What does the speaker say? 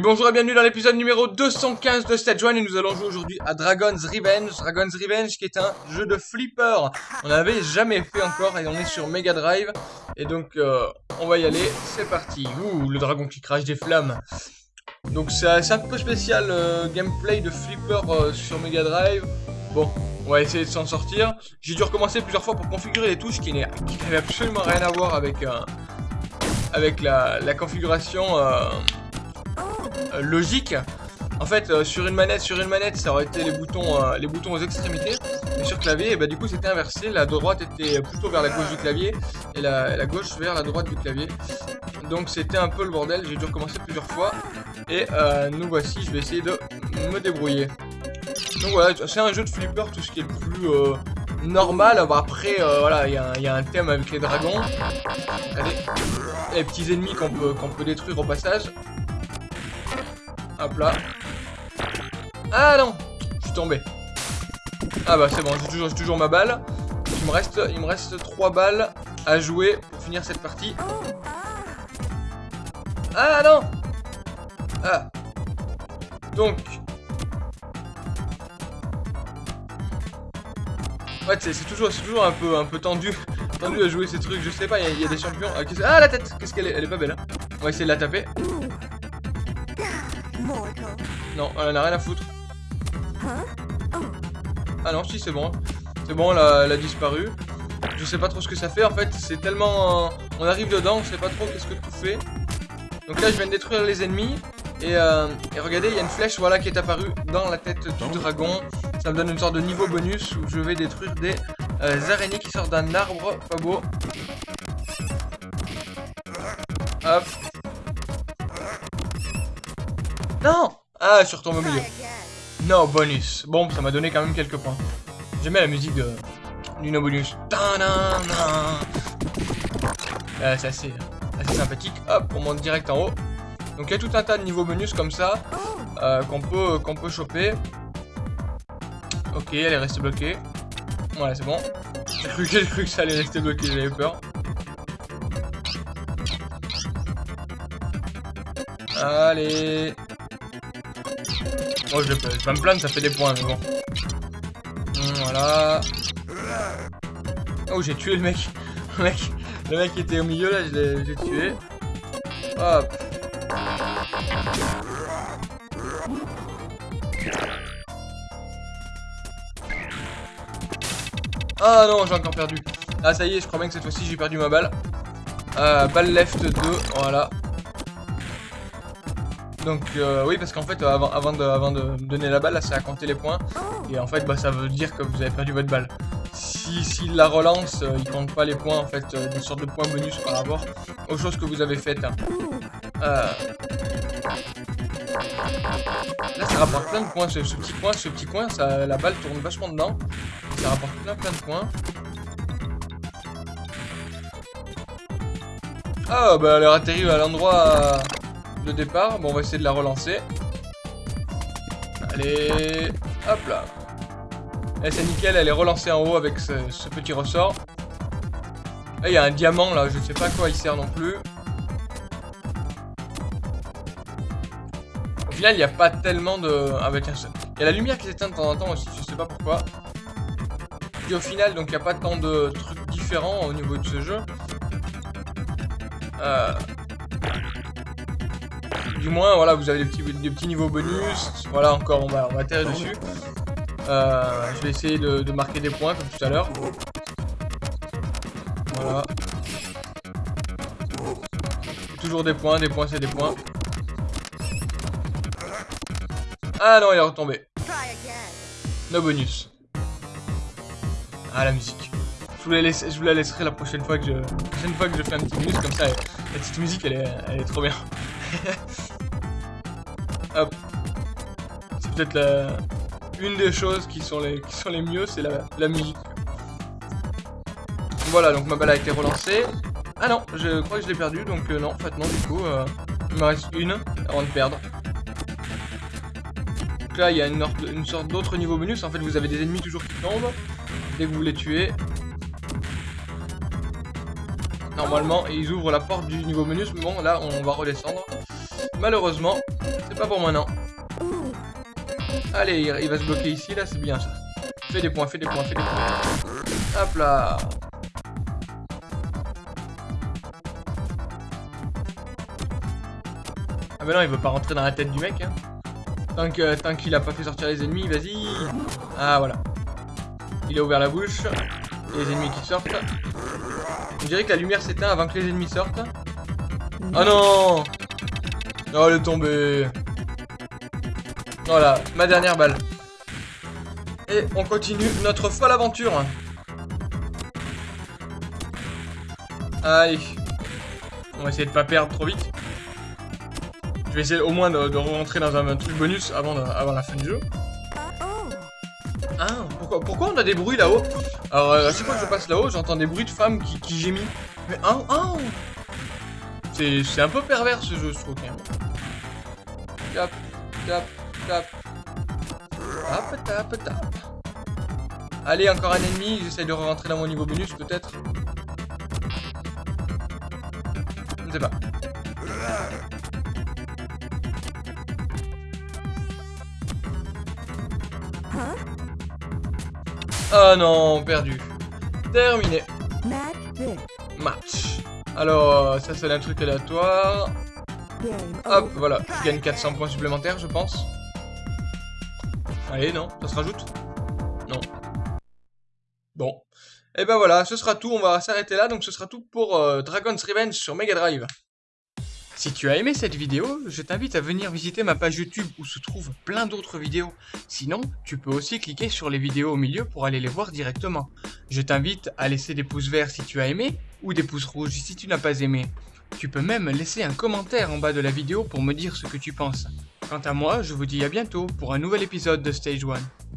Bonjour et bienvenue dans l'épisode numéro 215 de Stage 1 et nous allons jouer aujourd'hui à Dragon's Revenge. Dragon's Revenge qui est un jeu de flipper. On n'avait jamais fait encore et on est sur Mega Drive. Et donc euh, on va y aller, c'est parti. Ouh, le dragon qui crache des flammes. Donc c'est un peu spécial euh, gameplay de flipper euh, sur Mega Drive. Bon, on va essayer de s'en sortir. J'ai dû recommencer plusieurs fois pour configurer les touches qui n'avaient absolument rien à voir avec, avec la, configuration euh, logique. En fait, euh, sur une manette, sur une manette, ça aurait été les boutons, euh, les boutons aux extrémités. Mais sur clavier, et bah, du coup, c'était inversé. La droite était plutôt vers la gauche du clavier et la, gauche vers la droite du clavier. Donc, c'était un peu le bordel. J'ai dû recommencer plusieurs fois. Et nous voici. Je vais essayer de me débrouiller. Donc voilà, c'est un jeu de flipper, tout ce qui est le plus normal. après, voilà, il y, a un thème avec les dragons. Les petits ennemis qu'on peut, qu'on peut détruire au passage. Hop là. Ah non Je suis tombé. Ah bah c'est bon, j'ai toujours, ma balle. Il me, reste, il me reste 3 balles à jouer pour finir cette partie. Ah non Ah Donc... Ouais, c'est toujours, toujours un peu, un peu tendu, tendu à jouer ces trucs, je sais pas, il y, a des champions... Ah, ah la tête Qu'est-ce qu'elle est Elle est pas belle, hein On va essayer de la taper. Non, elle en a rien à foutre. Ah non, si, c'est bon. C'est bon, elle a, disparu. Je sais pas trop ce que ça fait, en fait, c'est tellement... on arrive dedans, on sait pas trop qu'est-ce que tout fait. Donc là, je viens de détruire les ennemis. Et, euh, regardez, il y a une flèche voilà, qui est apparue dans la tête du dragon. Ça me donne une sorte de niveau bonus où je vais détruire des euh, araignées qui sortent d'un arbre. Pas beau. Hop. Non Ah, je au milieu. No bonus. Bon, ça m'a donné quand même quelques points. J'aimais la musique de... du no bonus. Euh, c'est assez, sympathique. Hop, on monte direct en haut. Donc il y a tout un tas de niveaux bonus comme ça euh, qu'on peut, peut choper. Ok, elle est restée bloquée. Voilà, c'est bon. J'ai cru, cru que ça allait rester bloqué, j'avais peur. Allez Oh, je vais, pas me plaindre, ça fait des points, mais bon. Hum, voilà. Oh, j'ai tué le mec. Le mec, le mec était au milieu, là, je l'ai tué. Hop. Ah non, j'ai encore perdu. Ah, ça y est, je crois bien que cette fois-ci, j'ai perdu ma balle. Euh, balle left 2, voilà. Donc euh, oui parce qu'en fait euh, avant, de, donner la balle là ça a compté les points et en fait bah, ça veut dire que vous avez perdu votre balle. Si, la relance euh, il compte pas les points en fait des sortes de points bonus par rapport aux choses que vous avez faites. Hein. Là ça rapporte plein de points ce, petit point, ce petit coin, ça, la balle tourne vachement dedans. Ça rapporte plein plein de points. Ah bah elle a atterri à l'endroit de départ. Bon, on va essayer de la relancer. Allez, hop là. Et eh, c'est nickel, elle est relancée en haut avec ce, petit ressort. il y a un diamant là, je sais pas à quoi il sert non plus. Au final, il n'y a pas tellement de... Avec un... Il y a la lumière qui s'éteint de temps en temps aussi, je sais pas pourquoi. Et au final, donc il n'y a pas tant de trucs différents au niveau de ce jeu. Euh, moins, voilà, vous avez des petits, des petits niveaux bonus. Voilà, encore, on va, on va atterrir dessus. Euh, je vais essayer de, marquer des points, comme tout à l'heure. Voilà. Toujours des points, des points, c'est des points. Ah non, il est retombé. No bonus. Ah, la musique. Je vous, la je vous la laisserai la prochaine fois que je, prochaine fois que je fais un petit bonus, comme ça, la petite musique, elle est, elle est trop bien. Hop. C'est peut-être une des choses qui sont les, mieux, c'est la, musique. Voilà, donc ma balle a été relancée. Ah non, je crois que je l'ai perdu, donc euh, non, en fait non, du coup, euh, il me reste une avant de perdre. Donc là, il y a une, une sorte d'autre niveau bonus. En fait, vous avez des ennemis toujours qui tombent dès que vous les tuez. Normalement, ils ouvrent la porte du niveau bonus, mais bon, là, on va redescendre. Malheureusement, C'est pas pour moi, non. Allez, il, va se bloquer ici, là, c'est bien ça. Fais des points, fais des points, fais des points. Hop là. Ah bah non, il veut pas rentrer dans la tête du mec, hein. Tant qu'il tant a pas fait sortir les ennemis, vas-y. Ah, voilà. Il a ouvert la bouche. Les ennemis qui sortent. On dirait que la lumière s'éteint avant que les ennemis sortent. Oh non Oh, elle est tombée. Voilà, ma dernière balle. Et on continue notre folle aventure. Allez. On va essayer de pas perdre trop vite. Je vais essayer au moins de, rentrer dans un, truc bonus avant, la fin du jeu. Ah, pourquoi, pourquoi on a des bruits là-haut? Alors, euh, à chaque fois que je passe là-haut, j'entends des bruits de femmes qui, qui gémissent. Mais ah, ah C'est un peu pervers ce jeu, je trouve. Tap, tap, tap. Tap, tap, tap. Allez, encore un ennemi. J'essaie de rentrer dans mon niveau bonus, peut-être. Je ne sais pas. Ah non, perdu. Terminé. Match. Alors, ça c'est un truc aléatoire. Hop, voilà. Je gagne 400 points supplémentaires, je pense. Allez, non, ça se rajoute? Non. Bon. Et ben voilà, ce sera tout. On va s'arrêter là. Donc ce sera tout pour euh, Dragon's Revenge sur Mega Drive. Si tu as aimé cette vidéo, je t'invite à venir visiter ma page YouTube où se trouvent plein d'autres vidéos. Sinon, tu peux aussi cliquer sur les vidéos au milieu pour aller les voir directement. Je t'invite à laisser des pouces verts si tu as aimé ou des pouces rouges si tu n'as pas aimé. Tu peux même laisser un commentaire en bas de la vidéo pour me dire ce que tu penses. Quant à moi, je vous dis à bientôt pour un nouvel épisode de Stage 1.